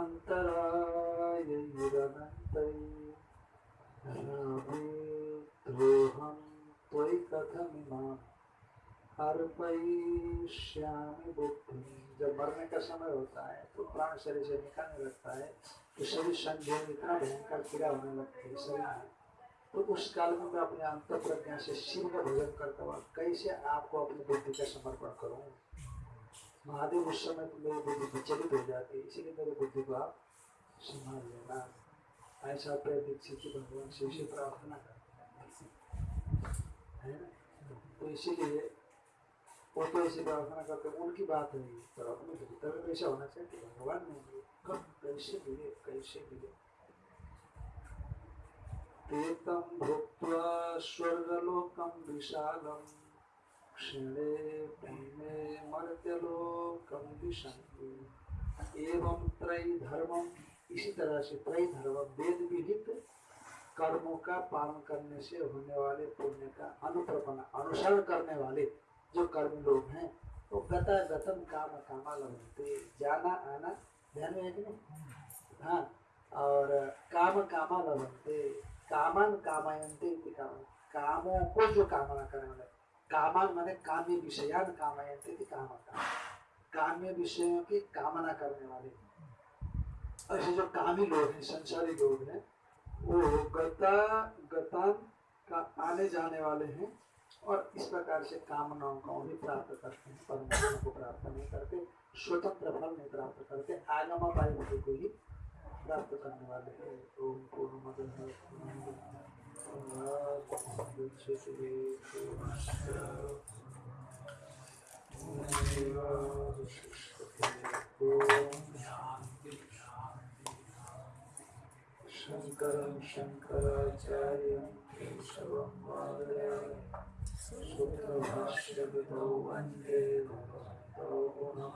अन्तरायैरनन्तै रामेत्रोऽहं त्वयि कथमिमाम् अर्पयिष्यामि बुद्धिं जब मरने का समय होता है तो प्राण शरीर से निकलने लगता है तो शरीर संध्या में इतना भयंकर पीड़ा होने लगती है शरीर में तो उस काल में मैं अपने अंतर प्रज्ञा से शिव का भजन करता हुआ कैसे आपको अपनी बुद्धि का समर्पण करूँ। महादेव उस समय तो मेरी बुद्धि विचलित हो जाती है, इसीलिए मेरी बुद्धि को आप संभाल लेना ऐसा पे दीक्षित जी भगवान से प्रार्थना करते हैं। है ना? तो इसीलिए वो तो ऐसे प्रार्थना करते हैं, उनकी बात है पर अपने भीतर में वैसा होना चाहिए कि भगवान ने कब, कैसे मिले कैसे मिले एतं भूत्वा स्वर्गलोकं विशालं क्षणे भीमे मर्त्यलोकं विशन्ति एवं त्रयी धर्मम इसी तरह से त्रयी धर्म वेद विहित कर्मों का पालन करने से होने वाले पुण्य का अनुप्रपण, अनुसरण करने वाले जो कर्म लोग हैं, वो तो गता गतम काम कामा लगते जाना, आना, ध्यान में है कि नहीं? हाँ और काम कामा लगते कामन कामयंते काम। कामों को जो कामना करने वाले माने काम्य विषयान कामयंते इति काम काम्य विषयों की कामना करने वाले। ऐसे जो कामी लोग हैं, संसारी लोग हैं, वो गता, गतान का आने जाने वाले हैं और इस प्रकार से कामनाओं को भी प्राप्त करते हैं, परमात्मा को प्राप्त नहीं करते स्वतंत्र फल नहीं प्राप्त करते, आगमा वायु को ही प्राप्त करने वाले हैं। ओम पूर्ण शंकरं शंकराचार्यं केशवं वादयामि सूत्रभाष्यविदौ वंदे भगवन्तौ पुनः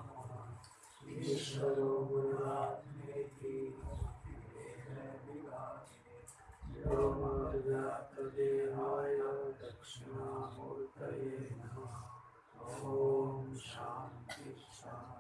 ईश्वरो गुरुरात्मेति व्योमविजातदेहाय दक्षिणामूर्तये शांति ॐ